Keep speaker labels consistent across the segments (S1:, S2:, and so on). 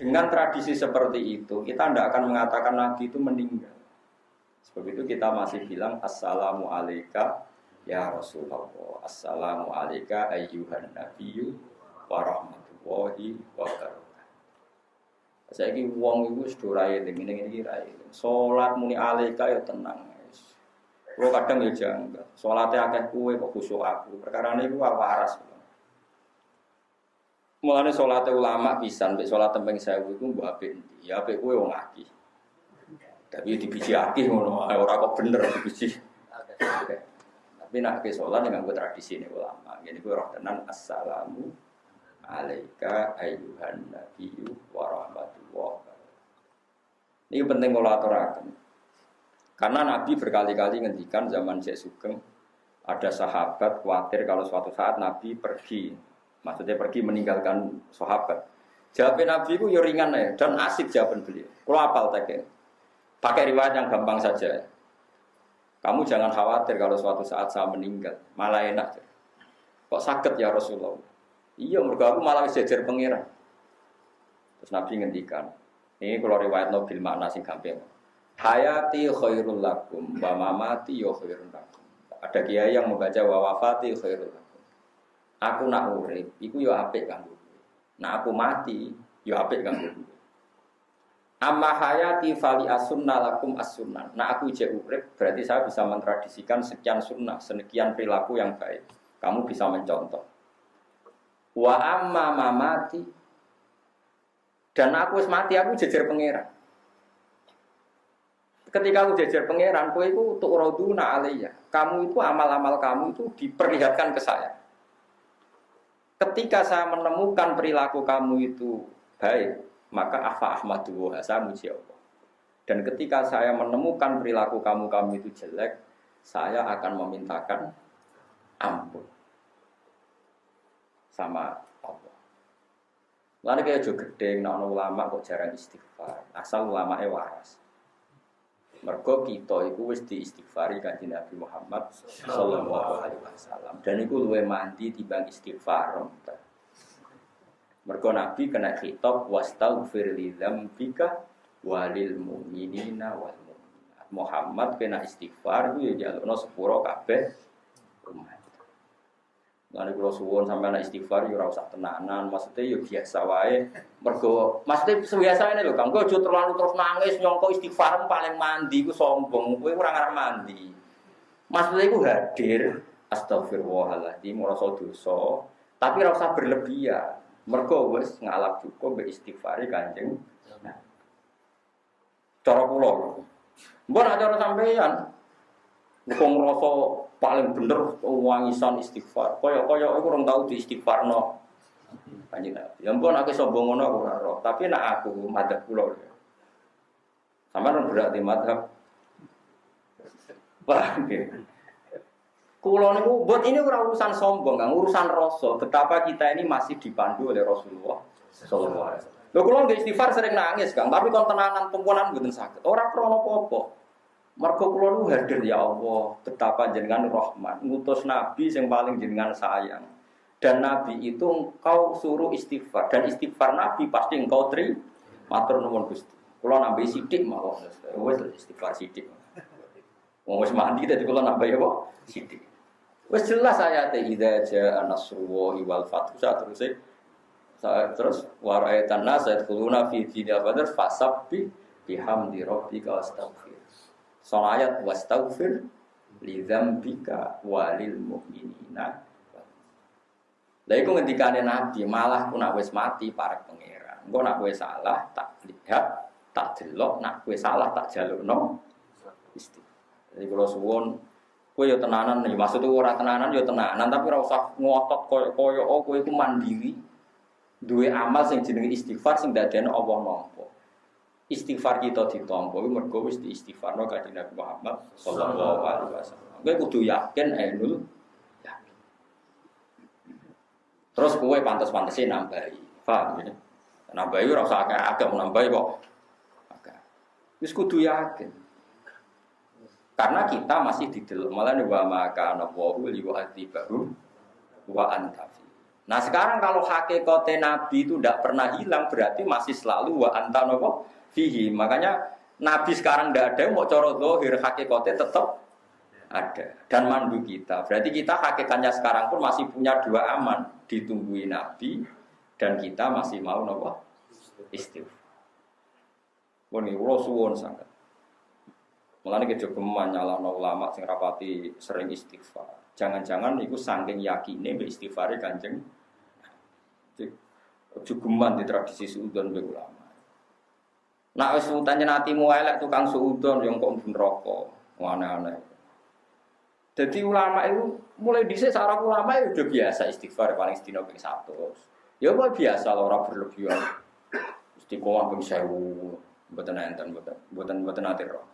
S1: Dengan tradisi seperti itu, kita tidak akan mengatakan Nabi itu meninggal. Sebab itu kita masih bilang Assalamu alaika ya Rasulullah. Assalamu alaika ayyuhan nabiyyu wa rahmatullahi wa. Saya ini uang itu sudah raya dengan ini raya. Sholat muni alaika ya tenang. Kalau kadang ya jangan. Sholatnya kue kok khusyuk aku. Perkara ini gua waras. Mulane sholat ulama pisan, mbek sholat tembeng sewu iku mbok apik? Ya apik kowe wong aki. Tapi dibiji aki ngono, ora kok bener dibiji. Tapi nak ke sholat dengan gue tradisi ini ulama. Jadi gue roh tenan assalamu alaika ayyuhan nabiyyu wa rahmatullah. Ini penting kalau aturakan. Karena Nabi berkali-kali ngendikan zaman Syekh Sugeng ada sahabat khawatir kalau suatu saat Nabi pergi Maksudnya pergi meninggalkan sahabat. Jawabin Nabi itu ya ringan ya dan asik jawaban beliau. Kalau apal tadi, pakai riwayat yang gampang saja. Kamu jangan khawatir kalau suatu saat saya meninggal, malah enak. Kok sakit ya Rasulullah? Iya, mereka aku malah sejajar pengiran. Terus Nabi ngendikan, ini kalau riwayat Nabil makna sing gampang. Hayati khairul lakum, wa mamati yo khairul lakum. Ada kiai yang membaca wa wafati khairul lakum. Aku nak urip, iku yo apik kanggo Nah aku mati, yo apik kanggo Amma hayati fali asunna lakum as-sunnah. Nah aku ije urip, berarti saya bisa mentradisikan sekian sunnah, sekian perilaku yang baik. Kamu bisa mencontoh. Wa amma mamati dan aku wis mati aku jejer pangeran. Ketika aku jejer pangeran, kowe iku untuk roduna alaiya. Kamu itu amal-amal kamu itu diperlihatkan ke saya. Ketika saya menemukan perilaku kamu itu baik, maka afa ahmadu saya muji Allah. Dan ketika saya menemukan perilaku kamu kamu itu jelek, saya akan memintakan ampun sama Allah. Lalu kayak juga gede, nah ulama kok jarang istighfar, asal ulama waras. Mergo kita itu wis diistighfari kanjeng Nabi Muhammad sallallahu alaihi wasallam. Dan itu luwe mandi timbang istighfar. Mergo Nabi kena khitab wastaghfir li dzambika walil mu'minina wal mu'minat. Muhammad kena istighfar itu ya jalukno sepuro kabeh umat. Lalu kalau suwon sampai anak istighfar, ya usah tenanan. Maksudnya ya biasa wae. Mergo, maksudnya biasa ini loh. Kang, gue terlalu terus nangis nyongko istighfar paling mandi, gue sombong. Gue kurang arah mandi. Maksudnya gue hadir. Astagfirullahaladzim, merasa dosa. Tapi rasa berlebihan. Mergo wes ngalap cukup be istighfari kanjeng. Nah, cara pulau. Mbok nak cara sampeyan. Wong ngrasa paling bener wangisan istighfar. Kaya kaya aku orang tahu di istighfar no. Kanjeng Nabi. Ya ampun aku sombong ngono aku roh, tapi nak aku madhab kula. Sama orang berarti madhab. Paham ya? Kulo niku buat ini ora urusan sombong, kan urusan rasa. Betapa kita ini masih dipandu oleh Rasulullah sallallahu alaihi wasallam. Lho kulo nggih istighfar sering nangis, Kang, tapi kon tenanan tumpunan mboten sakit. Ora krono apa-apa. Mergo kula nu hadir ya Allah, betapa jenengan rahmat, ngutus nabi yang paling jenengan sayang. Dan nabi itu engkau suruh istighfar dan istighfar nabi pasti engkau tri matur nuwun Gusti. Kula nambahi sithik mawon. Wis istighfar sithik. Wong wis mandi dadi kula nambahi apa? Sithik. Wis jelas ayat idza jaa nasrullahi wal fathu terus saya terus waraitan nas yadkhuluna fi dinil badr fasabbi bihamdi rabbika wastaghfir. Soal ayat wastaghfir li dzambika walil mu'minina. Lah iku ngendikane Nabi, malah ku nak wis mati para pangeran. Engko nak kowe salah tak lihat, tak delok, nak kowe salah tak jalukno istighfar. Jadi kalau suwon kowe yo tenanan nih, maksud ora tenanan yo tenanan tapi ora usah ngotot koyo-koyo oh kowe iku mandiri. Duwe amal sing jenenge istighfar sing dadekno Allah nampa istighfar kita ditampa iku mergo wis diistighfarno kanjeng Nabi Muhammad sallallahu alaihi wasallam. Kowe kudu yakin ainul yakin. Terus kowe pantes-pantese nambahi. Paham ya? Nambahi ora usah akeh-akeh nambahi kok. Akeh. Wis kudu yakin. Karena kita masih di dalam malah wa maka ana wa li wa antafi. Nah sekarang kalau hakikate Nabi itu tidak pernah hilang berarti masih selalu wa anta nopo fihi. Makanya Nabi sekarang tidak ada mau coro dohir hakikate tetap ada dan mandu kita. Berarti kita hakikatnya sekarang pun masih punya dua aman ditungguin Nabi dan kita masih mau nopo istighfar. Ini ulo suwon sangat. Mulane kejogeman nyalahno ulama sing rapati sering istighfar. Jangan-jangan itu saking yakine mbek istighfare Kanjeng Jugeman di tradisi suudon be ulama. Nak wis utane natimu elek tukang suudon yang kok mbun rokok, aneh-aneh. Jadi ulama itu mulai dhisik sarah ulama itu udah biasa istighfar paling sedina ping 100. Ya kok biasa lho ora berlebihan. Istiqomah ping 1000, mboten enten mboten mboten mboten ate roh.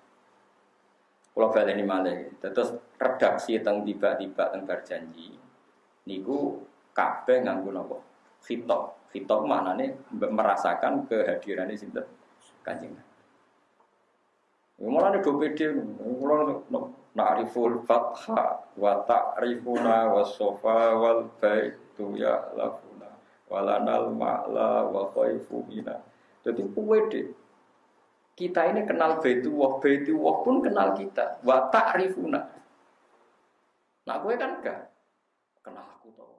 S1: Kalau balik ini malah, terus redaksi tentang tiba-tiba tentang berjanji, niku kabeh nganggo nopo khitab. Khitab nih merasakan kehadiran ini sinten Kanjeng. Malah nek pede kula na'riful fatha wa ta'rifuna was sofa wal baitu ya lafuna walanal ma'la wa khaifu mina. Jadi pede kita ini kenal baitu wah baitu wah pun kenal kita. Wa ta'rifuna. Nah gue kan gak kenal aku tau.